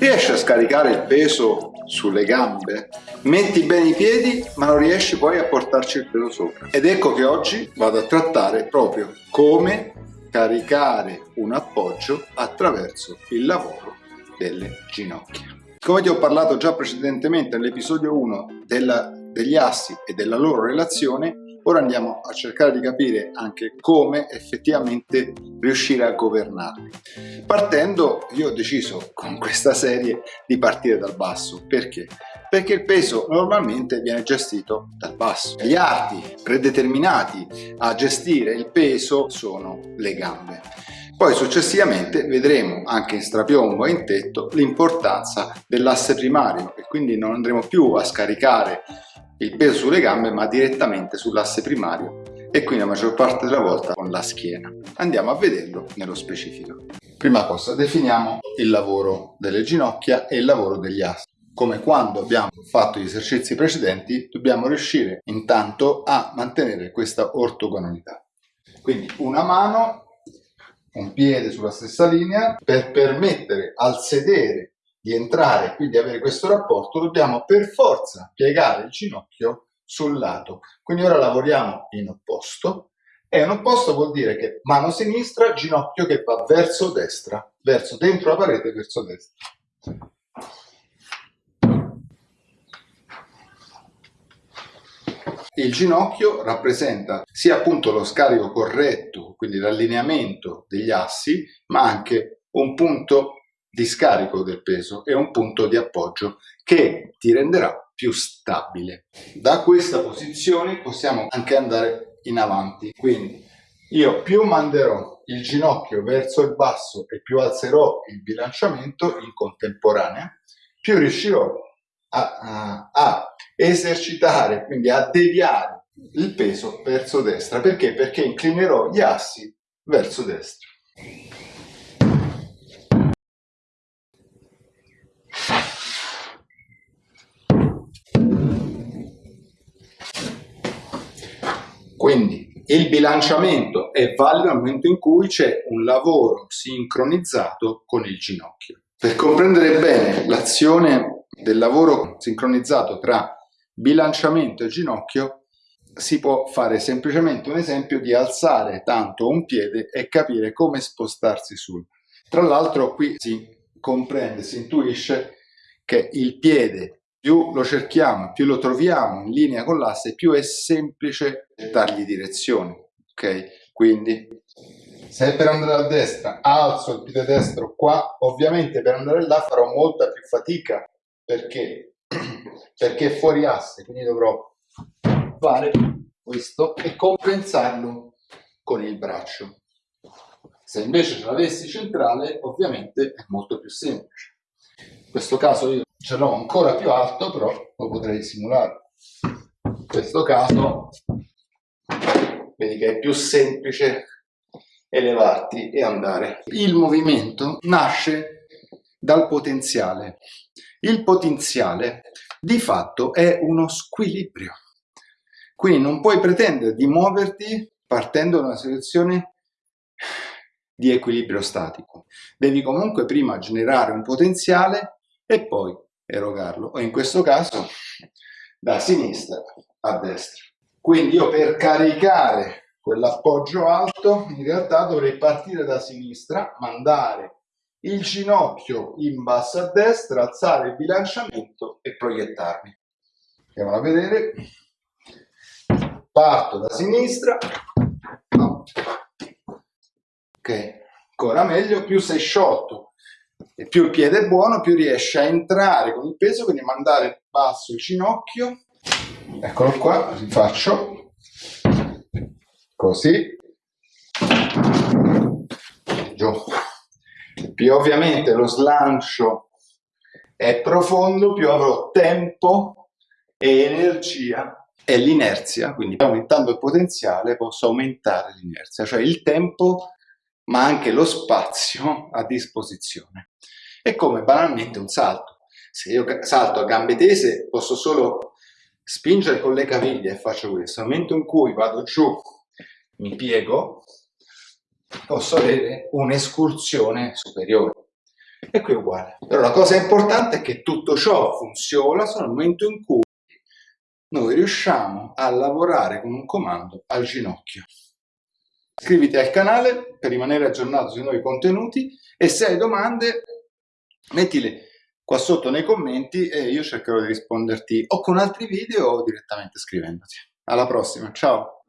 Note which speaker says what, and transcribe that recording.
Speaker 1: Riesci a scaricare il peso sulle gambe? Metti bene i piedi ma non riesci poi a portarci il peso sopra. Ed ecco che oggi vado a trattare proprio come caricare un appoggio attraverso il lavoro delle ginocchia. Come ti ho parlato già precedentemente nell'episodio 1 degli assi e della loro relazione, ora andiamo a cercare di capire anche come effettivamente riuscire a governarli. Partendo, io ho deciso con questa serie di partire dal basso. Perché? Perché il peso normalmente viene gestito dal basso. Gli arti predeterminati a gestire il peso sono le gambe. Poi successivamente vedremo anche in strapiombo e in tetto l'importanza dell'asse primario e quindi non andremo più a scaricare il peso sulle gambe ma direttamente sull'asse primario e quindi la maggior parte della volta con la schiena. Andiamo a vederlo nello specifico. Prima cosa, definiamo il lavoro delle ginocchia e il lavoro degli assi. Come quando abbiamo fatto gli esercizi precedenti, dobbiamo riuscire intanto a mantenere questa ortogonalità. Quindi una mano un piede sulla stessa linea, per permettere al sedere di entrare e quindi avere questo rapporto dobbiamo per forza piegare il ginocchio sul lato. Quindi ora lavoriamo in opposto e in opposto vuol dire che mano sinistra, ginocchio che va verso destra, verso dentro la parete, verso destra. Il ginocchio rappresenta sia appunto lo scarico corretto, quindi l'allineamento degli assi, ma anche un punto di scarico del peso e un punto di appoggio che ti renderà più stabile. Da questa posizione possiamo anche andare in avanti, quindi io più manderò il ginocchio verso il basso e più alzerò il bilanciamento in contemporanea, più riuscirò a, a, a esercitare, quindi a deviare il peso verso destra. Perché? Perché inclinerò gli assi verso destra. Quindi il bilanciamento è valido nel momento in cui c'è un lavoro sincronizzato con il ginocchio. Per comprendere bene l'azione del lavoro sincronizzato tra bilanciamento e ginocchio si può fare semplicemente un esempio di alzare tanto un piede e capire come spostarsi sul. Tra l'altro qui si comprende, si intuisce che il piede più lo cerchiamo, più lo troviamo in linea con l'asse, più è semplice dargli direzione. Ok? Quindi se per andare a destra alzo il piede destro qua, ovviamente per andare là farò molta più fatica perché perché è fuori asse, quindi dovrò fare questo e compensarlo con il braccio. Se invece ce l'avessi centrale, ovviamente è molto più semplice. In questo caso io ce l'ho ancora più alto, però lo potrei simulare. In questo caso, vedi che è più semplice elevarti e andare. Il movimento nasce dal potenziale. Il potenziale di fatto è uno squilibrio. Quindi non puoi pretendere di muoverti partendo da una situazione di equilibrio statico. Devi comunque prima generare un potenziale e poi erogarlo, o in questo caso da sinistra a destra. Quindi io per caricare quell'appoggio alto in realtà dovrei partire da sinistra, mandare il ginocchio in basso a destra, alzare il bilanciamento e proiettarmi. Andiamo a vedere. Parto da sinistra. Ancora meglio, più sei sciolto e più il piede è buono, più riesci a entrare con il peso, quindi mandare basso il ginocchio. Eccolo qua, rifaccio. Così. Giù più ovviamente lo slancio è profondo, più avrò tempo e energia e l'inerzia, quindi aumentando il potenziale posso aumentare l'inerzia, cioè il tempo ma anche lo spazio a disposizione. È come banalmente un salto. Se io salto a gambe tese posso solo spingere con le caviglie e faccio questo. Nel momento in cui vado giù, mi piego, posso avere un'escursione superiore. E qui è uguale. Però la cosa importante è che tutto ciò funziona solo nel momento in cui noi riusciamo a lavorare con un comando al ginocchio. Iscriviti al canale per rimanere aggiornato sui nuovi contenuti e se hai domande mettile qua sotto nei commenti e io cercherò di risponderti o con altri video o direttamente scrivendoti. Alla prossima, ciao!